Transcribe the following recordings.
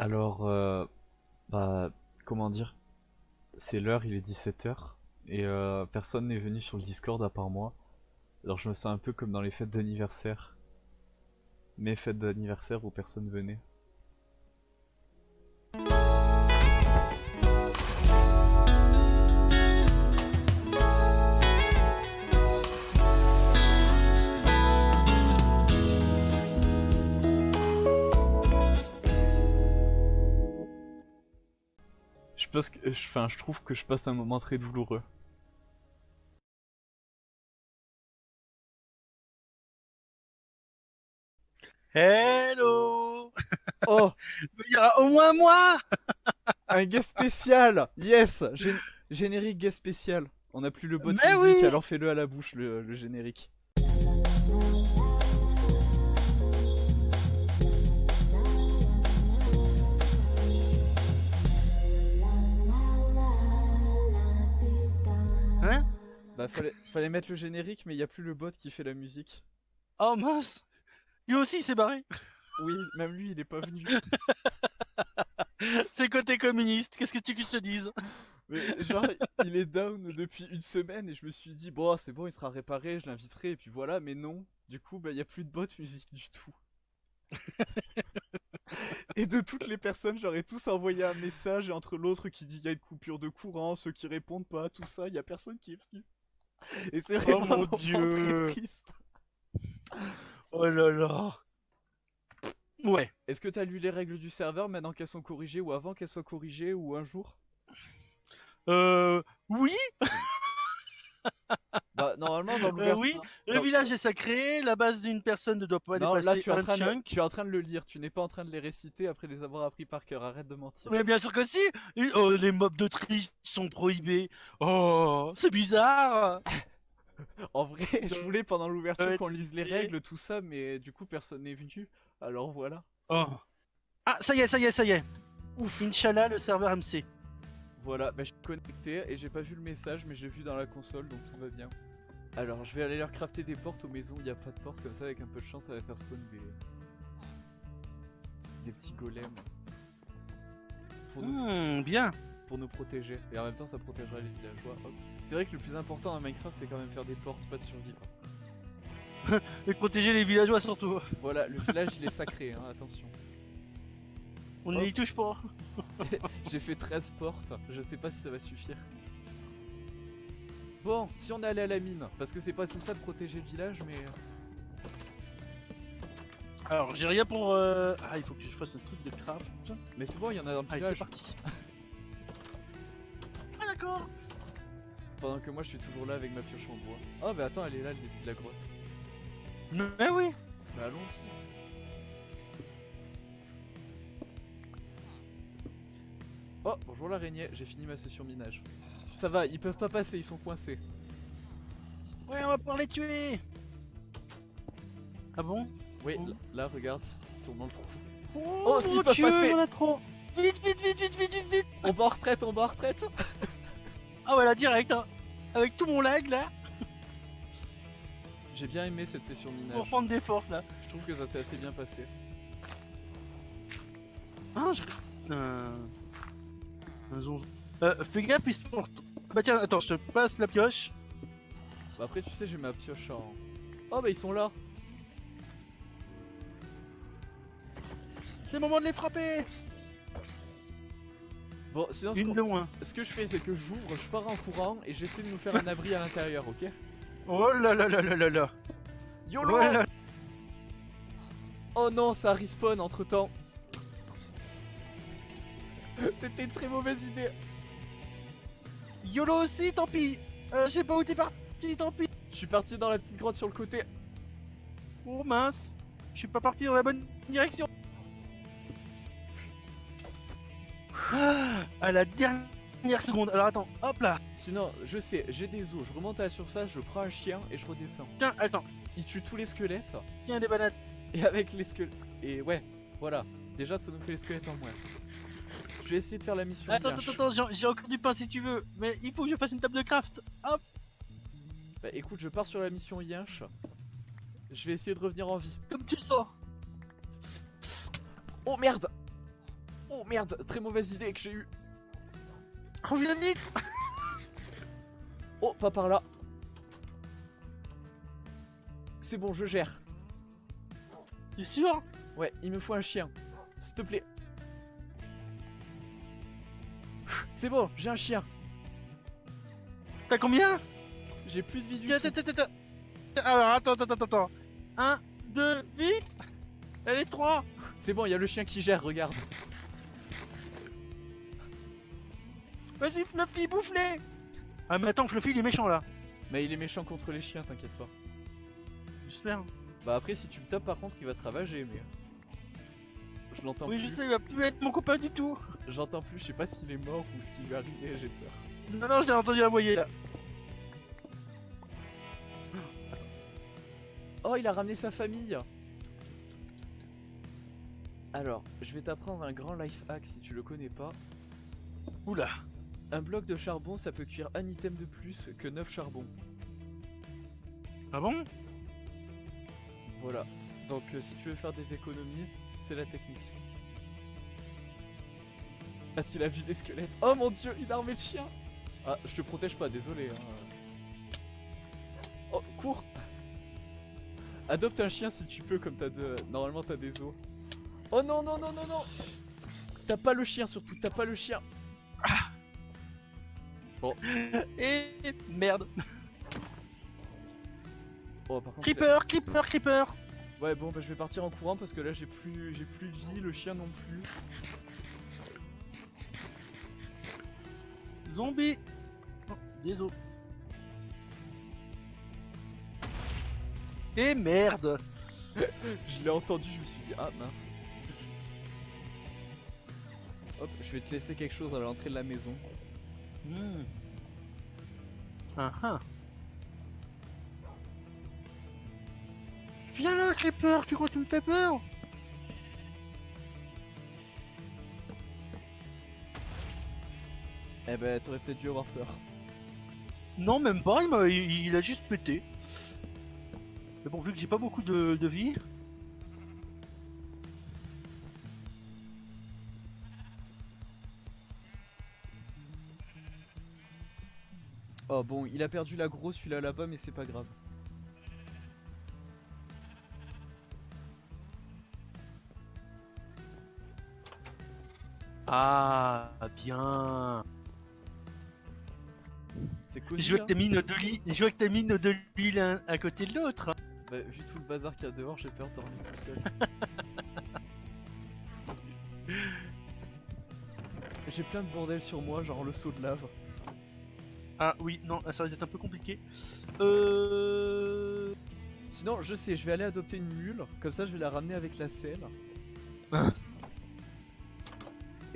Alors, euh, bah, comment dire? C'est l'heure, il est 17h, et euh, personne n'est venu sur le Discord à part moi. Alors je me sens un peu comme dans les fêtes d'anniversaire. Mes fêtes d'anniversaire où personne venait. Je pense que, enfin, je trouve que je passe un moment très douloureux. Hello Oh, Il y aura au moins moi un guest spécial! Yes! Gé- générique guest spécial. On n'a plus le bot Mais musique, oui alors fais-le à la bouche, le, le générique. Bah, fallait, fallait mettre le générique, mais il n'y a plus le bot qui fait la musique. Oh mince Lui aussi s'est barré Oui, même lui, il est pas venu. C'est côté communiste, qu'est-ce que tu que je te dise? Mais genre, il est down depuis une semaine et je me suis dit, bon, c'est bon, il sera réparé, je l'inviterai, et puis voilà, mais non. Du coup, bah, il n'y a plus de bot musique du tout. et de toutes les personnes, j'aurais tous envoyé un message, et entre l'autre qui dit qu'il y a une coupure de courant, ceux qui répondent pas, tout ça, il y a personne qui est venu. Et c'est vraiment mon un moment Dieu. triste. Oh là là Ouais. Est-ce que t'as lu les règles du serveur maintenant qu'elles sont corrigées, ou avant qu'elles soient corrigées, ou un jour? Euh... Oui Bah, normalement, dans euh. Oui Le Non. village est sacré, la base d'une personne ne doit pas Non, là dépasser tu es, en train de, chunk. tu es en train de le lire, tu n'es pas en train de les réciter après les avoir appris par cœur, arrête de mentir. Mais bien sûr que si Oh, les mobs de triche sont prohibés Oh, c'est bizarre En vrai, je voulais pendant l'ouverture qu'on lise les règles, tout ça, mais du coup personne n'est venu, alors voilà. Oh. Ah, ça y est, ça y est, ça y est Ouf, Inch'Allah, le serveur MC. Voilà, bah, je suis connecté et j'ai pas vu le message, mais j'ai vu dans la console, donc tout va bien. Alors je vais aller leur crafter des portes aux maisons il n'y a pas de porte, comme ça avec un peu de chance ça va faire spawn des... des petits golems. Pour nous, Hmm, bien pour nous protéger, et en même temps ça protégera les villageois. C'est vrai que le plus important dans Minecraft c'est quand même faire des portes, pas de survivre. Et protéger les villageois surtout. Voilà, le village il est sacré, hein, attention. On n'y touche pas. J'ai fait 13 portes, je sais pas si ça va suffire. Bon, si on est allé à la mine, parce que c'est pas tout ça de protéger le village, mais... euh, Alors, j'ai rien pour... euh, Ah, il faut que je fasse un truc de craft. Mais c'est bon, il y en a dans le Allez, c'est village. parti. Ah, d'accord Pendant que moi je suis toujours là avec ma pioche en bois. Oh bah attends, elle est là, le début de la grotte. Mais oui Bah allons-y. Oh, bonjour l'araignée, j'ai fini ma session minage. Ça va, ils peuvent pas passer, ils sont coincés. Ouais, on va pouvoir les tuer Ah bon? Oui, Oh. là, regarde, ils sont dans le trou. Oh, Oh, s'ils mon peuvent Dieu, passer. Vite, vite, vite, vite, vite, vite, vite On va en retraite, on va en retraite Ah voilà, direct, hein. Avec tout mon lag, là, J'ai bien aimé cette session pour minage. prendre des forces, là. Je trouve que ça s'est assez bien passé. Ah, je... Euh, fais gaffe, ils se portent... Bah tiens, attends, je te passe la pioche. Bah après, tu sais, j'ai ma pioche en... Oh bah ils sont là C'est le moment de les frapper Bon, sinon, ce, Une de moins. ce que je fais, c'est que j'ouvre, je pars en courant et j'essaie de nous faire un abri à l'intérieur, ok? Oh là là là là là là YOLO Oh là là Oh non, ça respawn entre temps. C'était une très mauvaise idée. YOLO aussi, tant pis euh, Je sais pas où t'es parti, tant pis Je suis parti dans la petite grotte sur le côté. Oh mince Je suis pas parti dans la bonne direction Ah, À la dernière seconde, alors attends, hop là Sinon, je sais, j'ai des os, je remonte à la surface, je prends un chien et je redescends. Tiens, attends, Il tue tous les squelettes. tiens des bananes Et avec les squelettes. Et ouais, voilà. Déjà, ça nous fait les squelettes en moins. Je vais essayer de faire la mission. Attends, attends, attends, j'ai j'ai encore du pain si tu veux, mais il faut que je fasse une table de craft Hop Bah écoute, je pars sur la mission Yinch. Je vais essayer de revenir en vie. Comme tu le sens Oh merde Oh merde, très mauvaise idée que j'ai eue. Reviens vite Oh, pas par là. C'est bon, je gère. T'es sûr? Ouais, il me faut un chien. S'il te plaît. C'est bon, j'ai un chien. T'as combien? J'ai plus de vie du Tiens, tout. tiens, tiens, tiens. Alors, attends, attends, attends, attends. Un, deux, vite Allez, trois C'est bon, il y a le chien qui gère, regarde. Vas-y, Fluffy, bouffe-les Ah, mais attends, Fluffy, il est méchant, là. Mais il est méchant contre les chiens, t'inquiète pas. J'espère. Bah après, si tu me tapes, par contre, il va te ravager, mais... Je l'entends Oui, plus. je sais, il va plus être mon copain du tout. J'entends plus, je sais pas s'il est mort ou ce qui lui est arrivé, j'ai peur. Non, non, je l'ai entendu aboyer, là. Oh, il a ramené sa famille Alors, je vais t'apprendre un grand life hack si tu le connais pas. Oula. Un bloc de charbon, ça peut cuire un item de plus que 9 charbons. Ah bon? Voilà. Donc euh, si tu veux faire des économies, c'est la technique. Parce qu'il a vu des squelettes. Oh mon dieu, une armée de chiens Ah, je te protège pas, désolé. Hein. Oh, cours Adopte un chien si tu peux, comme t'as de... Normalement t'as des os. Oh non, non, non, non, non T'as pas le chien surtout, t'as pas le chien Et merde. Oh par contre... Creeper, creeper, creeper. Ouais bon bah je vais partir en courant parce que là j'ai plus j'ai plus de vie, le chien non plus. Zombie. Oh, des os. Et merde. Je l'ai entendu, je me suis dit ah mince. Hop, je vais te laisser quelque chose à l'entrée de la maison. Hmm. Ah ah. Viens là, Creeper, tu crois que tu me fais peur Eh ben t'aurais peut-être dû avoir peur. Non, même pas, il, m'a- il- a juste pété. Mais bon, vu que j'ai pas beaucoup de, de vie. Oh bon, il a perdu l'agro celui-là là-bas mais c'est pas grave. Ah, bien. C'est cool. Je vois que t'as mis nos deux lits, je vois que t'as mis nos deux lits l'un à côté de l'autre. hein. Bah, vu tout le bazar qu'il y a dehors, j'ai peur de dormir tout seul. j'ai plein de bordel sur moi, genre le seau de lave. Ah oui, non, ça va être un peu compliqué. Euh... Sinon, je sais, je vais aller adopter une mule, comme ça je vais la ramener avec la selle.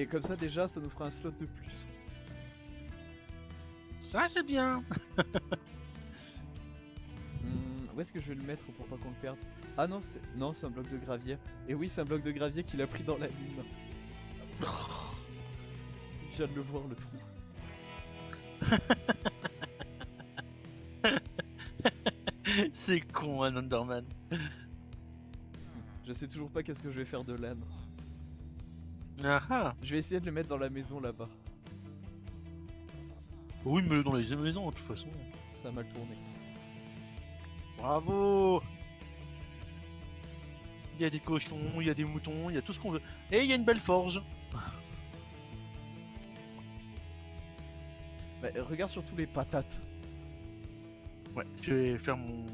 Et comme ça déjà, ça nous fera un slot de plus. Ça c'est bien. Hmm, où est-ce que je vais le mettre pour pas qu'on le perde? Ah non, c'est non, c'est un bloc de gravier. Et oui, c'est un bloc de gravier qu'il a pris dans la mine. je viens de le voir le trou. c'est con, un Underman. Je sais toujours pas qu'est-ce que je vais faire de l'âne. Ah ah. Je vais essayer de le mettre dans la maison là-bas. Oui, mais dans les maisons, de toute façon. Ça a mal tourné. Bravo. Il y a des cochons, il y a des moutons, il y a tout ce qu'on veut. Et il y a une belle forge. Bah, regarde surtout les patates. Ouais, je vais faire mon.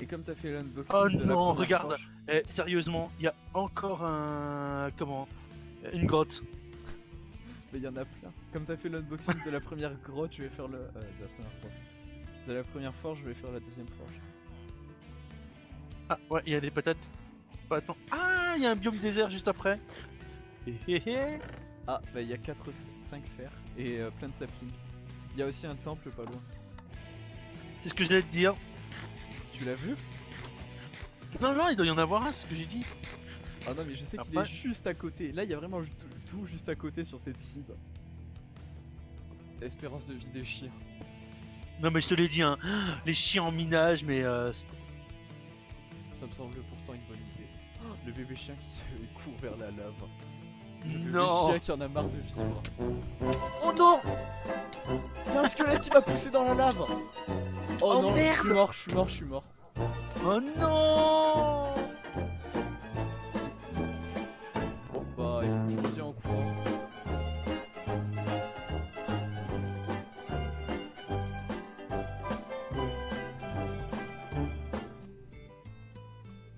Et comme t'as fait l'unboxing Oh de non, regarde. Eh, sérieusement, il y a encore un. Comment Une grotte. Mais il y en a plein. Comme t'as fait l'unboxing de la première grotte, je vais faire le... euh, de la première grotte. De la première forge, je vais faire la deuxième forge. Ah, ouais, il y a des patates. Pas attends. Ah, il y a un biome désert juste après. Hé hé hé. Ah, bah il y a 4, 5 fers et euh, plein de saplings. Il y a aussi un temple pas loin. C'est ce que je voulais te dire. Tu l'as vu? Non, non, il doit y en avoir un, c'est ce que j'ai dit. Ah non, mais je sais qu'il est juste à côté. Là, il y a vraiment tout, tout juste à côté sur cette site. L'espérance de vie des chiens. Non, mais je te l'ai dit, hein. Les chiens en minage, mais. Euh... Ça me semble pourtant une bonne idée. Le bébé chien qui court vers la lave. Le bébé Non chien qui en a marre de vivre. Oh non Il y a un squelette qui m'a poussé dans la lave? Oh, Oh, non, je suis mort, je suis mort, je suis mort. Oh non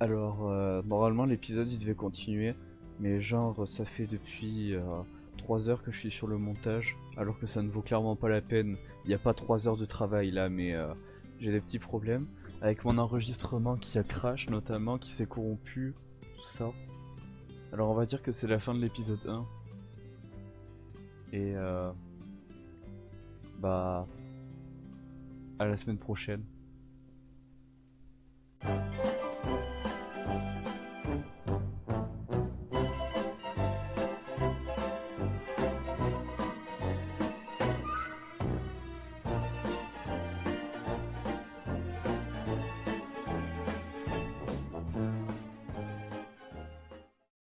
Alors, euh, normalement l'épisode il devait continuer, mais genre ça fait depuis 3 heures que je suis sur le montage, alors que ça ne vaut clairement pas la peine. Il n'y a pas 3 heures de travail là, mais euh, j'ai des petits problèmes. Avec mon enregistrement qui a crash notamment, qui s'est corrompu, tout ça. Alors on va dire que c'est la fin de l'épisode 1. Et euh, bah à la semaine prochaine.